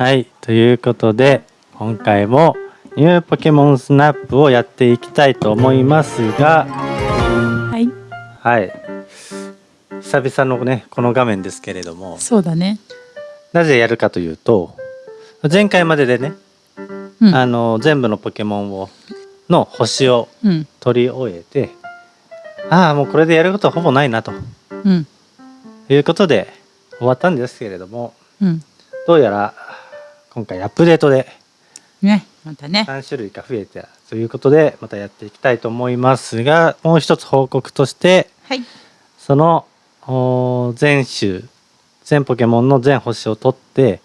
はい、ということで今回もニューポケモンスナップをやっていきたいと思いますが、はい。はい、久々のねこの画面ですけれどもそうだね。なぜやるかというと前回まででね、うん。あの全部のポケモンをの星をうん。取り終えてああもうこれでやることはほぼないなと。うん。いうことで終わったんですけれどもうん。どうやら今回アップデートでねまたね。3種類か増えたということでまたやっていきたいと思いますがもう一つ報告としてはい。その全種全ポケモンの全星を取って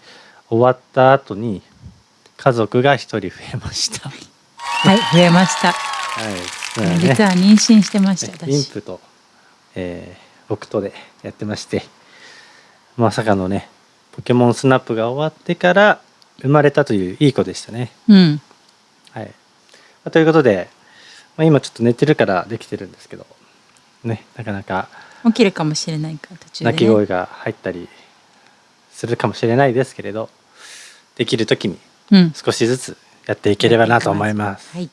終わった後に家族が一人増えました。ははい増えました、い、そうだね。実は妊娠してました私。インプと、えー、オクトでやってまして。まさかのねポケモンスナップが終わってから生まれたといういい子でしたね。うんはい、まあということで、まあ、今ちょっと寝てるからできてるんですけどねなかなか起きるかもしれないから途中で、ね、鳴き声が入ったりするかもしれないですけれどできる時にうん少しずつやっていければなと思います。はい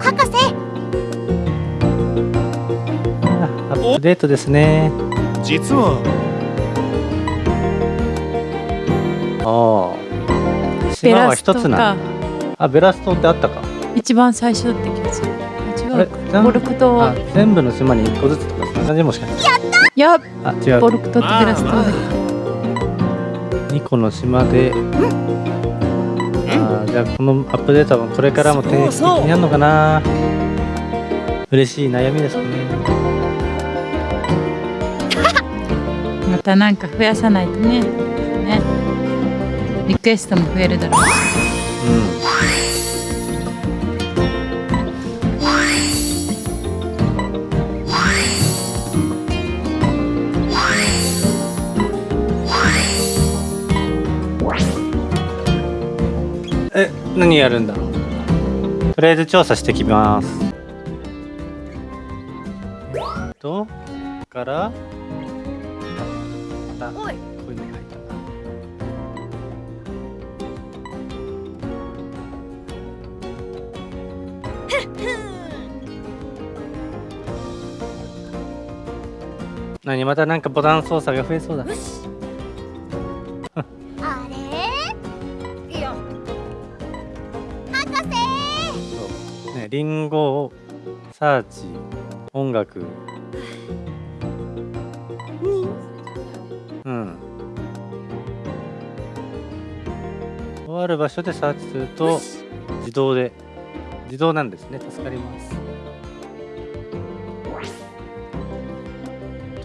博士アップデートですね。実はああ。ベ島は一つなかんだ。あ、ベラストってあったか。一番最初って気がするうかボルクトあ、全部の島に一個ずつとかそんな感じもしかして。いやあ、違う。ボルクトってベラストだ二個の島で。あーじゃあこのアップデートはこれからも定期的にやるのかな。嬉しい悩みですね。またなんか増やさないとねねリクエストも増えるだろううん。え、何やるんだろう？とりあえず調査してきます。と、から？あ、おいこういうのが入った。何またなんかボタン操作が増えそうだ。あれ？いや博士そうね、リンゴ、サーチ、音楽。る場所でサーチすると自動で自動なんですね。助かります。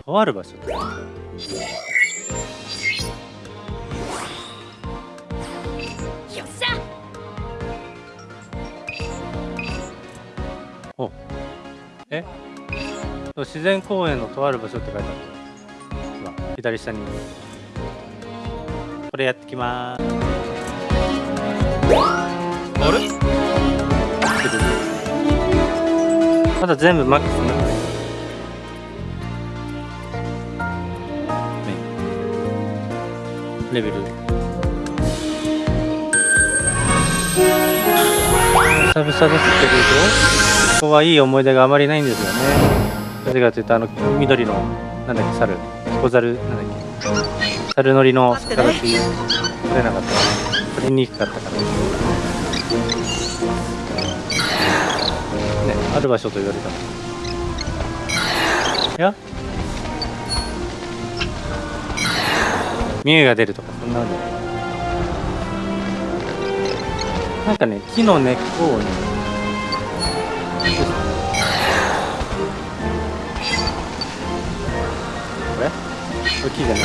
とある場所で。よっしゃ！お。え？自然公園のとある場所って書いてある。左下に。これやってきまーすまだ全部マックスになレベル。久々ですけれどここはいい思い出があまりないんですよね。なぜかというとあの緑のなんだっけ猿。小猿なんだっけ。猿乗りの魚っていう取れなかった。取りにくかったる場所と言われたいや。ミュウが出るとかそんなのなんかね木の根っこをね。これ？これ木じゃない。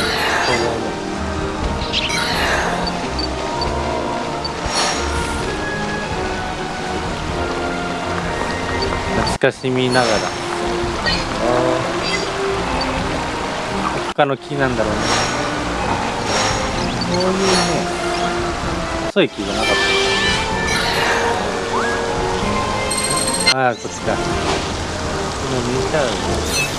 懐かしみながら。あ他の木なんだろうね。こういうね細い木がなかった。ああこっちか。今見えちゃう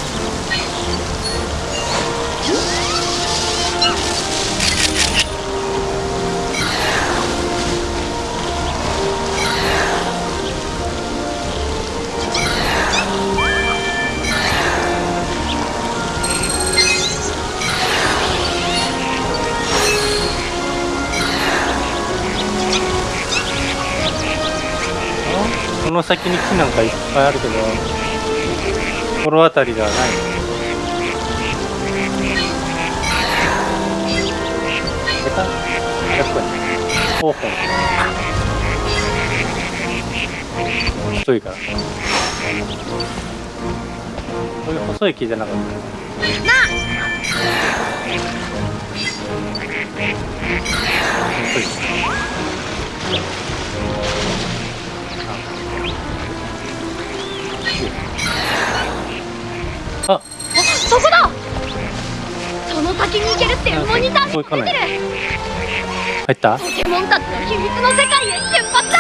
の先に木なんかいっぱいあるけど心当たりではない。下手？やっぱり方法太いから。こういう細い木じゃなかった。細い。あ。あそこだ。その先に行けるってモニターにこう行かない。出てる入った？ポケモンたちの秘密の世界へ出発だ。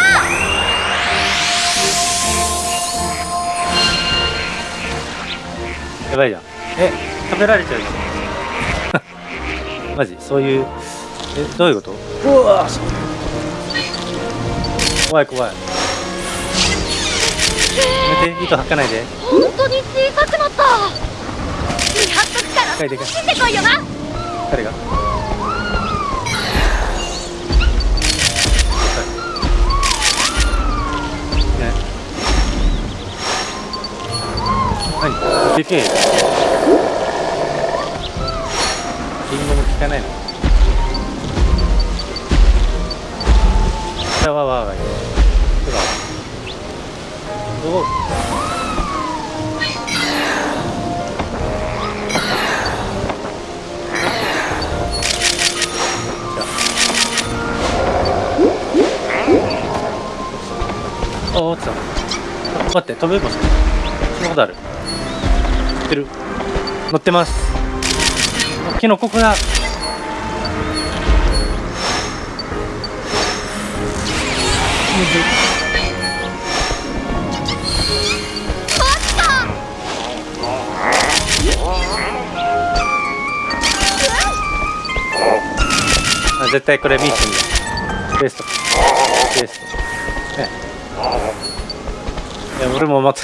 やばいじゃん。え食べられちゃうじゃんマジ？そういうえどういうこと？うわ怖い怖い。やめて糸吐かないで。本当に小さくなった。見張っとくからでかいでかい死んでこいよな。誰が。ね何でけえ。よリンゴも効かないの。わわわわどうあ落ちた。待って飛べますそんなことある乗ってる乗ってますキノコこだ絶対これミッションだベスト。ベスト。ね。いや俺もまた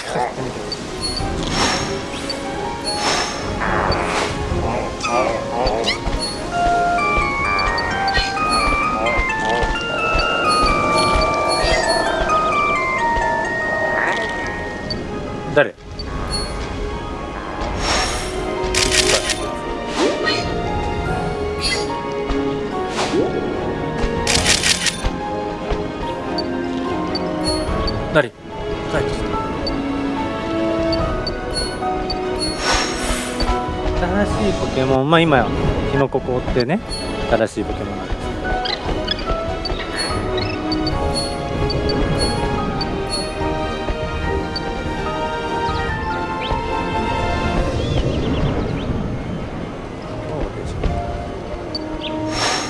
ケモンまあ今キノココってね新しいポケモンなんです。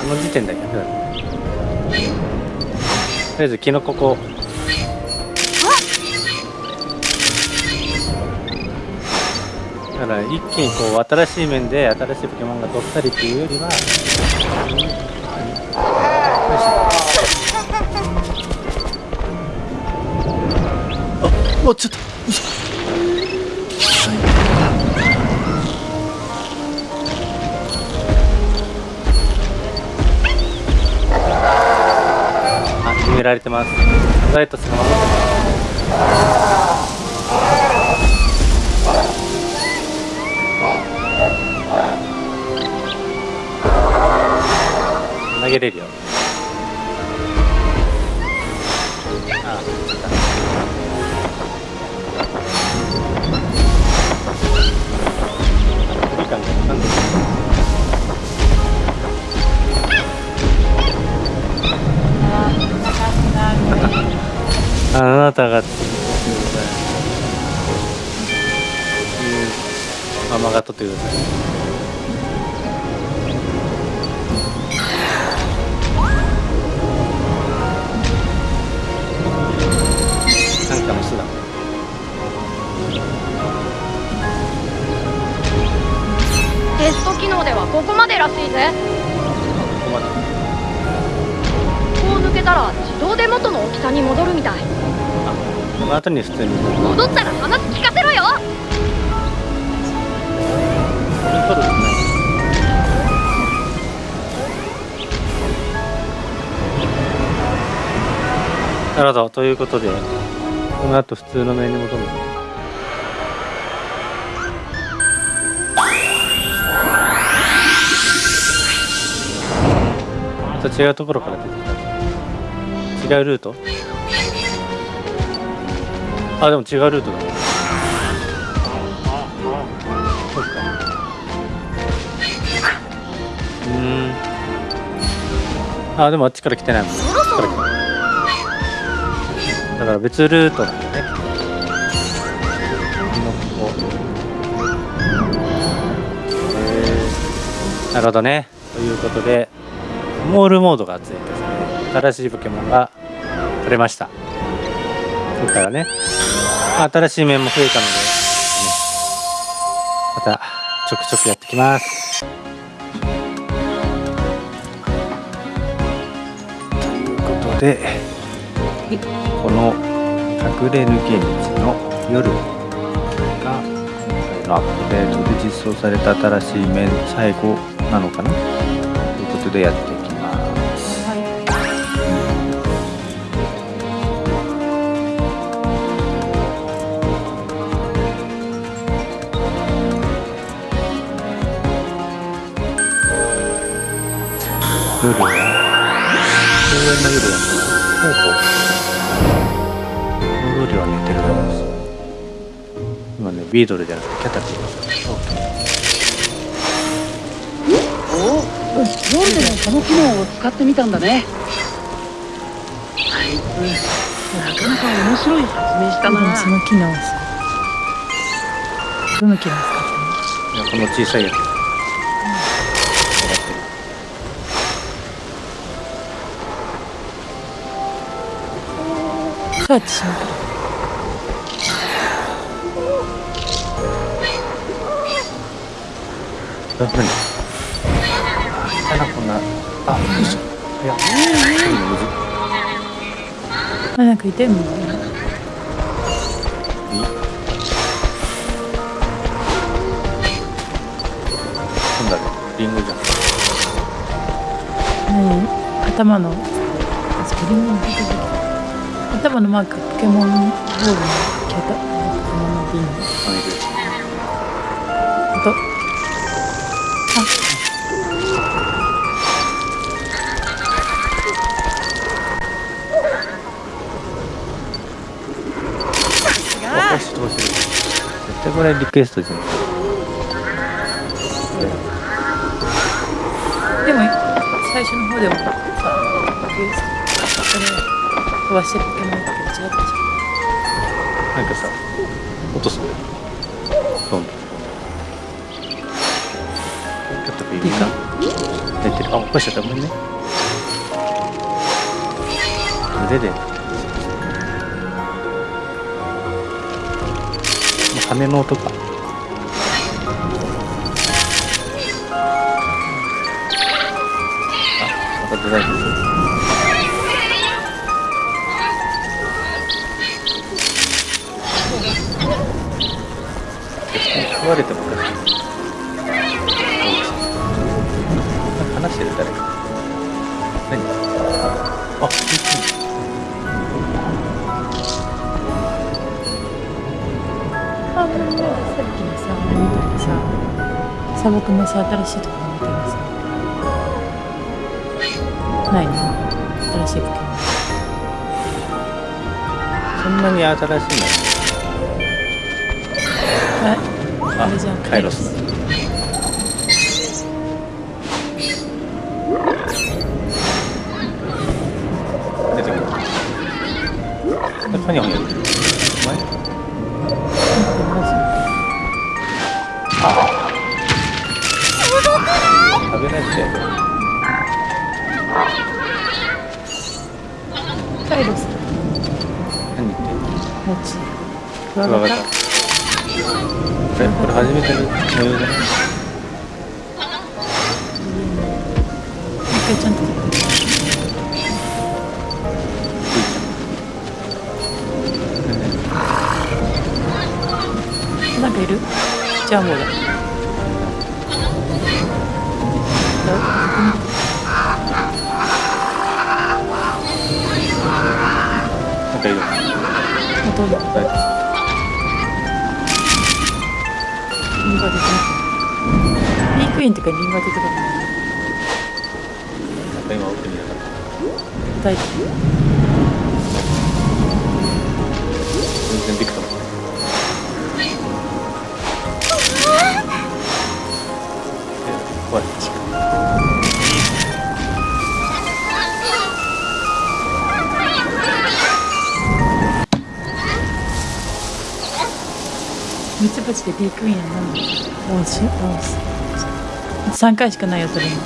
この時点で100だねとりあえずキノココ。だから一気にこう新しい面で新しいポケモンがどっさりっていうよりはあ、おちょっと。あ、決められてます。ダイエットするまま？投げれるよ。あ距離感がなんで。あなたが作ってくださいうんママが取ってください。テスト機能ではここまでらしいぜ。ここまで。こう抜けたら自動で元の大きさに戻るみたい。あこの後に普通に戻ったら話聞かせろよ。取るなるほど。ということでこの後普通の面に戻る。のた違うところから出てきた。違うルート？あでも違うルートだ。そうかうん。あでもあっちから来てないもん。ねだから別ルートなんだね。ここ。へー。なるほどね。ということで、モールモードがついてですね、新しいポケモンが取れました。今回はね、まあ新しい面も増えたので、ねまたちょくちょくやってきます。ということで、この隠れ抜け道の夜が今回のアップデートで実装された新しい面最後なのかな？ということでやって夜は公園の夜だほうほうこの夜は寝てる今ねビードルじゃなくてキャタピーお夜でもこの機能を使ってみたん。だねあいつなかなか面白い発明したなその機能どの機能を使っていやこの小さいやつるそうやってしまうダメだこんなあよいしょいやいいの。むずあなんかいてんの。なんだろうリンゴじゃん。何？頭の。あそこリンゴに出てきた頭のマークポケモン。ボールのキャタポケモンのビンあい。るあと。あする絶対これリクエストじゃん。でも最初の方でもさ飛ばしてるポケモンだけど違ったじゃんなんかさ落とすのどんどんちょっとビビか出てるあ落としちゃったごめんね腕で羽の音かあまたデザインです食われてもおかしい話してる誰か何あいゃんあさっきのさ何とかさ砂漠のさ新しいところ見たらさないの新しいポケモンそんなに新しいああれじゃんカイロス出てくる何をやってるお前食べないでカイロス何言ってんのもちクワクワガタガタこれこれ初めての模様じゃない一回ちゃん。となん。かいるじゃあもうだなん。かいるなん。かどうだ答えてリンゴ出てます。ビークイーンってかリンゴ出てこない。なんか今奥にいなかった大丈夫。ミツバチでビークイーンは何だ王子王子。三回しかないよそれも。し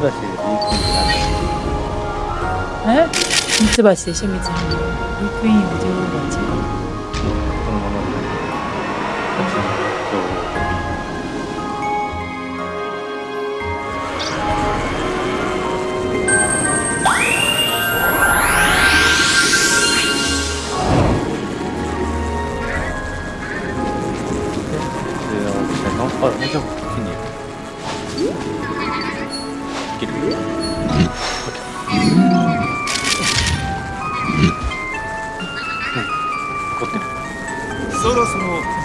ばしでビークイーンってなんだえ？ミツバチでしょミツバチ。ビークイーンは女王蜂。もちろんこっちに切る。うん。怒ってる。そろそろ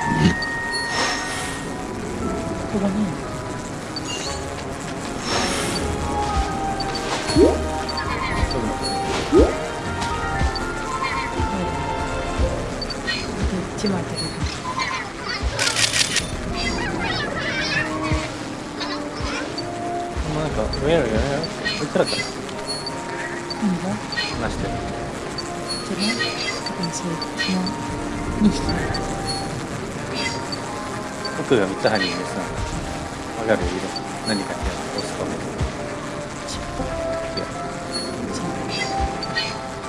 奥が三つ針にですね、わかる色、何かに押すとね。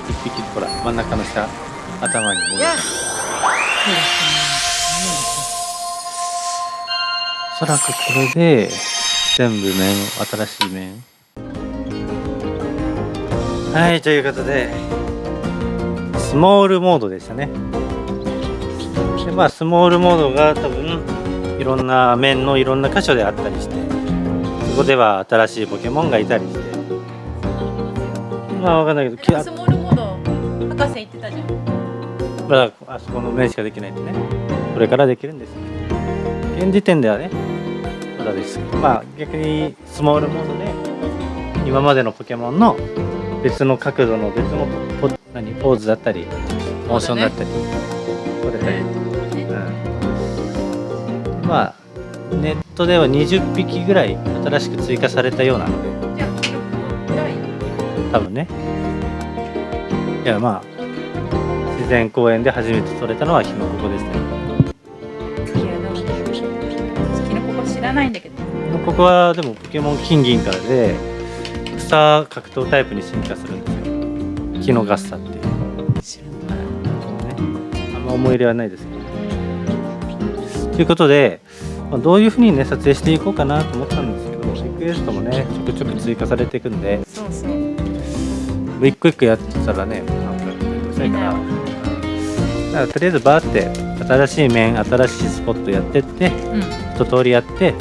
一匹、ほら、真ん中の下、頭にもう一そうですね。おそらくこれで、全部面、新しい面。はい、ということで、スモールモードでしたね。で、まあ、スモールモードが多分、いろんな面のいろんな箇所であったりして、そこでは新しいポケモンがいたりして、まあ、わかんないけど、きあスモールモード博士言ってたじゃん。まあ、あそこの面しかできないんでね、これからできるんですよ。現時点ではね、まだです。まあ逆にスモールモードで、今までのポケモンの別の角度の別のポ何ポーズだったり、モーションだったり、撮れたり、うん、まあ、ネットでは20匹ぐらい新しく追加されたようなので、多分ね。いや、まあ、自然公園で初めて撮れたのはヒノココですね。キノココ知らないんだけど。ヒノココはでもポケモン金銀からで、草格闘タイプに進化するんですよ。キノガッサっていう。ね、あんま思い入れはないですけど。ということで、まあ、どういうふうにね、撮影していこうかなと思ったんですけど、リクエストもね、ちょくちょく追加されていくんで、そうそう。一個一個やってたらね、なんかめんどくさいから。うんだからとりあえずバーって新しい面新しいスポットやってってうん。一通りやって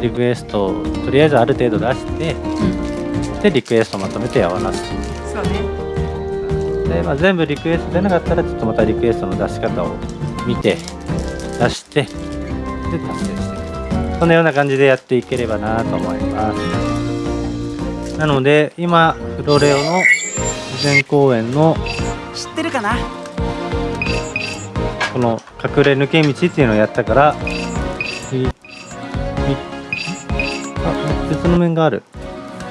リクエストをとりあえずある程度出してうん。でリクエストまとめてやわなすそうね。で、まあ、全部リクエスト出なかったらちょっとまたリクエストの出し方を見て出してで達成していくそんなような感じでやっていければなと思います。なので今フロレオの自然公園の知ってるかな？この隠れ抜け道っていうのをやったからあ別の面がある。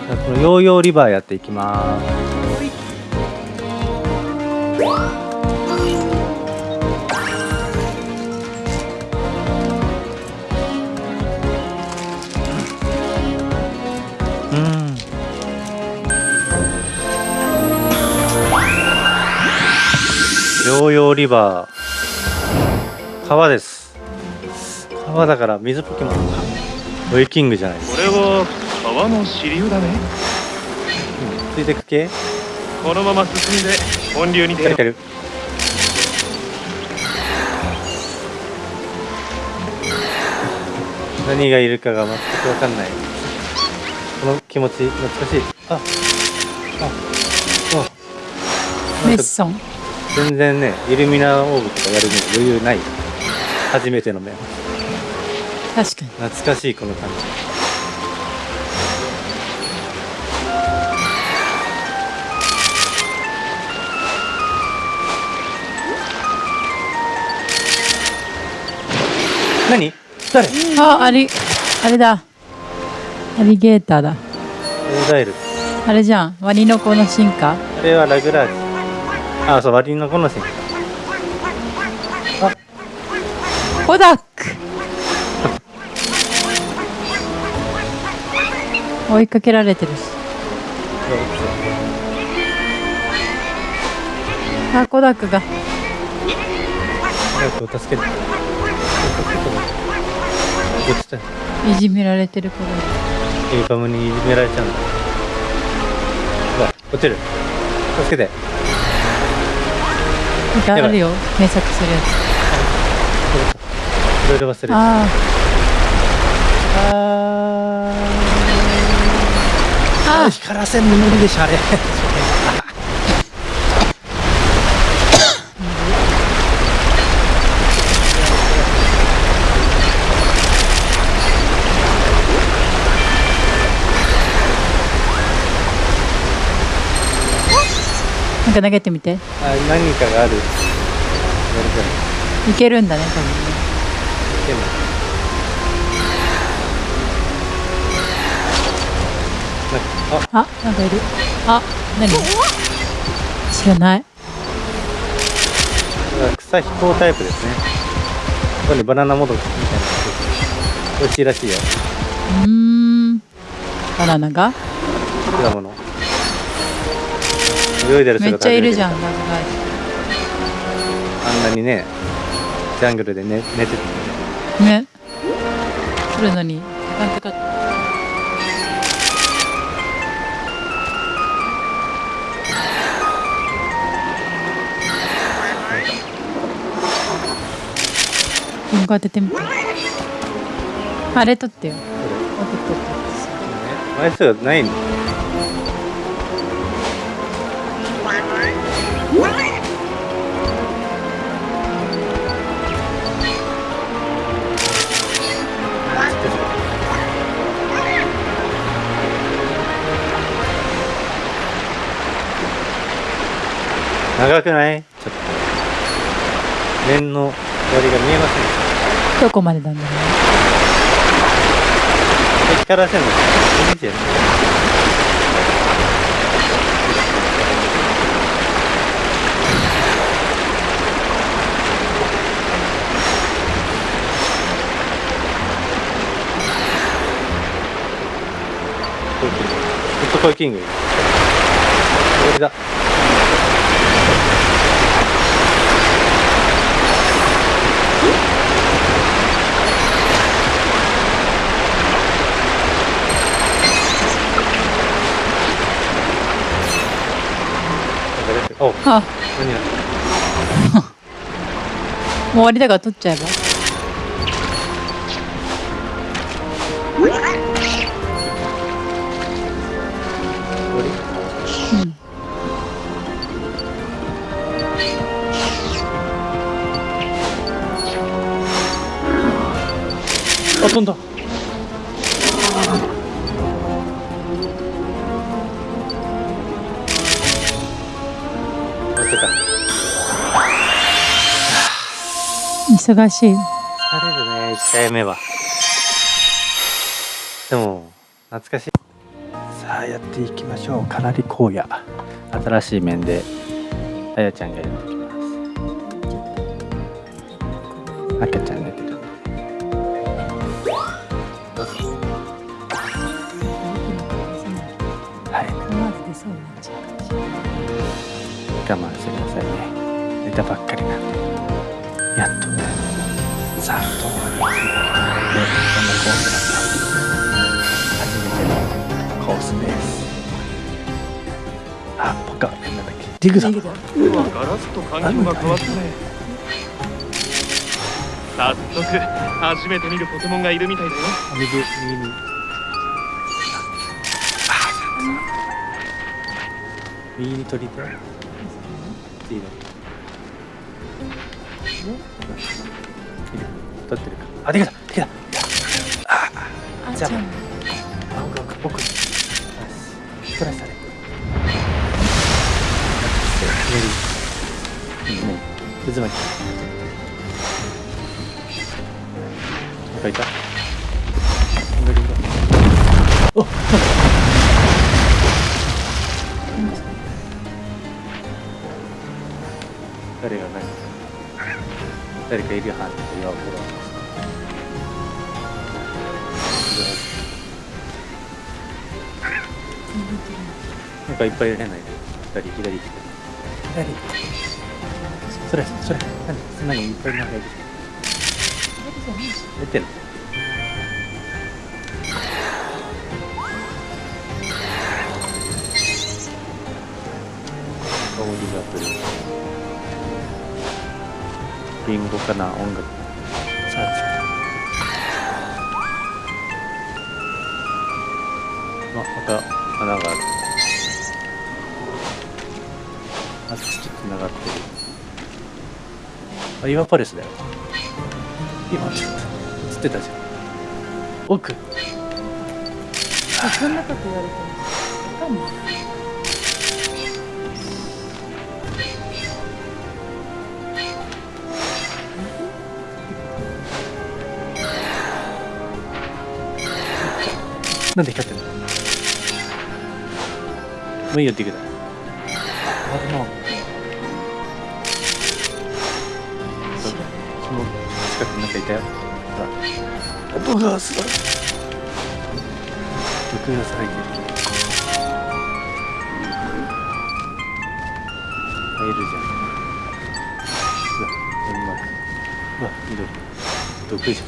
じゃあこのヨーヨーリバーやっていきますヨーヨーリバー。川です。川だから水ポケモンか。ウェイキングじゃないです。これは川の支流だね。ついてく系このまま進んで本流に出よう。カリカリ何がいるかが全く分かんない。この気持ち懐かしい。あああ。メッソン。全然ねイルミナオーブとかやるにも余裕ない初めての面。確かに。懐かしいこの感じ。何？誰？ああれあれだ。アリゲーターだ。オーダイル。あれじゃん。ワニの子の進化？あれはラグラージあそう割りのこのシーンコダック追いかけられてるしあコダックが早く助けて。助けて。どっちだいじめられてるコダッエイパムにいじめられちゃうんだ。うわ、落ちる。助けて。あるよ。検索するやい。ろいろ忘れて。つああああ光らせんの無理でしょ、あれ。か投げてみてあ、何かがある。いけるんだね多分ねでも。なんか、あ、あなんかいるあ何？知らない草飛行タイプですね。ここにバナナモドキみたいな。美味しいらしいよ。うーんバナナが？果物。泳いでるめっちゃいるじゃんん。ラグガイあんなにね、ジャングルで寝寝てて。ね。来るのに時間かかったリンゴ当ててみてあれ取ってよこ当て取ってれ枚数がないんだ。長くない？ちょっと。面の終わりが見えませんどこまでなんだろうね。光らせんのいいじゃんホットコイキングおあ。何や。もう終わりだから取っちゃえばってた。忙しい。疲れるね1回目は。でも懐かしい。さあやっていきましょう。かなり荒野。新しい面であやちゃんがやってきます。赤ちゃんたばっかりなんで。やっと。ねさあどうなりますねでこんなコースなんです初めてのコースです。あポカ。なんだっけ？ディグだガラスと環境が変わったね早速初めて見るポケモンがいるみたいだよ。右右に右に取り手い。いねいる取ってるか。あできたできたじゃああちゃんあ奥奥奥よしトレスされ左うんね渦巻きいっぱいいる変ない左左左。左。それそれ。何？そんなにいっぱいなんかいる出てる。香りがする。リンゴかな音楽。さああまた花があるあっちと繋がってる。あ岩パレスだよ。今。ちょっと映ってたじゃん。奥。そんなこと言われてもわかんないなんで光ってんの？もういいよって言うけどあでもそその近くになんかいたよ。ほら。音がすごい。毒が咲いてる。入るじゃん。うわうまくうわ緑。毒じゃん。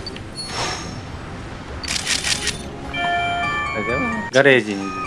あれだよ。ガレージに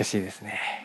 難しいですね。